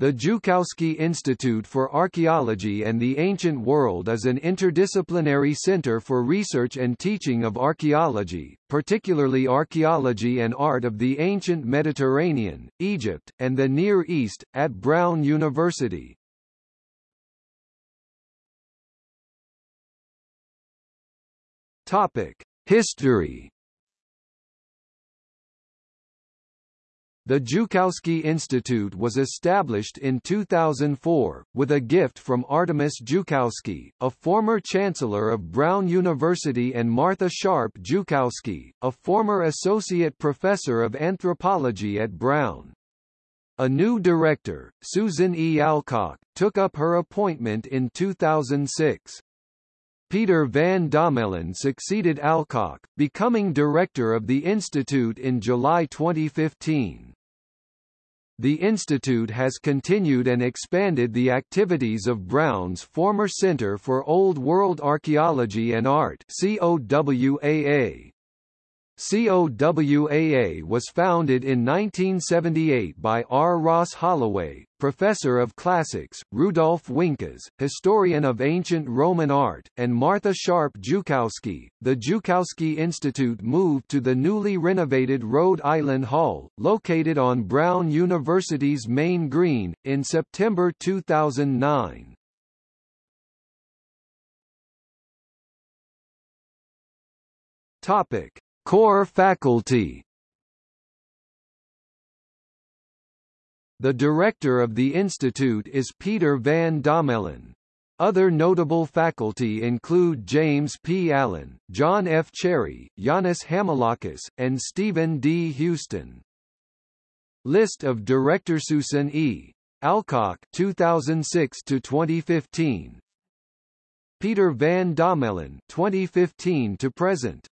The Joukowsky Institute for Archaeology and the Ancient World is an interdisciplinary center for research and teaching of archaeology, particularly archaeology and art of the ancient Mediterranean, Egypt, and the Near East, at Brown University. History The Joukowsky Institute was established in 2004, with a gift from Artemis Joukowsky, a former chancellor of Brown University and Martha Sharp Joukowsky, a former associate professor of anthropology at Brown. A new director, Susan E. Alcock, took up her appointment in 2006. Peter van Dommelen succeeded Alcock, becoming director of the institute in July 2015. The institute has continued and expanded the activities of Brown's former Center for Old World Archaeology and Art COWAA. COWAA was founded in 1978 by R. Ross Holloway, professor of classics, Rudolf Winkes, historian of ancient Roman art, and Martha Sharp Joukowsky. The Joukowsky Institute moved to the newly renovated Rhode Island Hall, located on Brown University's main green, in September 2009. Topic. Core faculty The director of the institute is Peter van Dommelen. Other notable faculty include James P. Allen, John F. Cherry, Yannis Hamilakis, and Stephen D. Houston. List of directors Susan E. Alcock 2006 to 2015. Peter van Dommelen 2015 to present.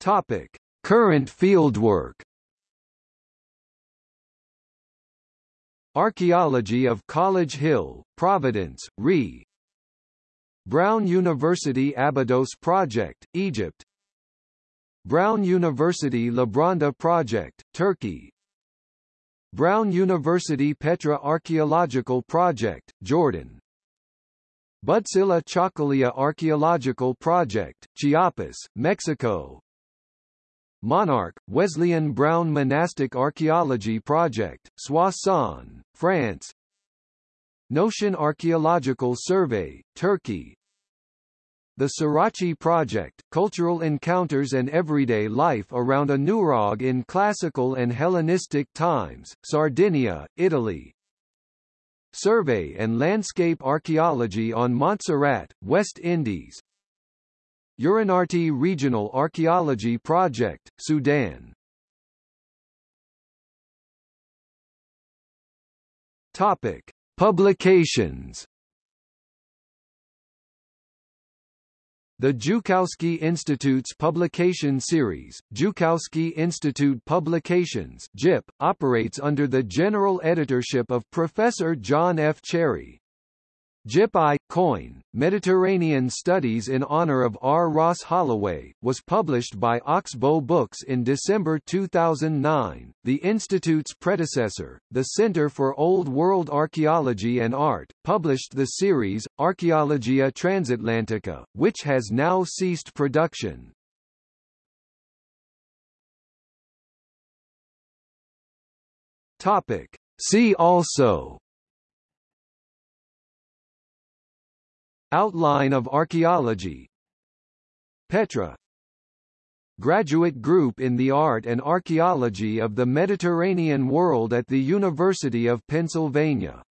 Topic: Current fieldwork. Archaeology of College Hill, Providence, RE. Brown University Abydos Project, Egypt. Brown University Labraunda Project, Turkey. Brown University Petra Archaeological Project, Jordan. Busiljá-Chocoljá Archaeological Project, Chiapas, Mexico. Monarch, Wesleyan Brown Monastic Archaeology Project, Soissons, France. Notion Archaeological Survey, Turkey. The Siraci Project, Cultural Encounters and Everyday Life around a Nurag in Classical and Hellenistic Times, Sardinia, Italy. Survey and Landscape Archaeology on Montserrat, West Indies Uronarti Regional Archaeology Project, Sudan Topic. Publications The Joukowsky Institute's publication series, Joukowsky Institute Publications JIP, operates under the general editorship of Professor John F. Cherry. JIP I, Koine, Mediterranean Studies in honor of R. Ross Holloway, was published by Oxbow Books in December 2009. The Institute's predecessor, the Center for Old World Archaeology and Art, published the series, Archaeologia Transatlantica, which has now ceased production. Topic. See also Outline of archaeology. Petra Graduate Group in the Art and Archaeology of the Mediterranean World at the University of Pennsylvania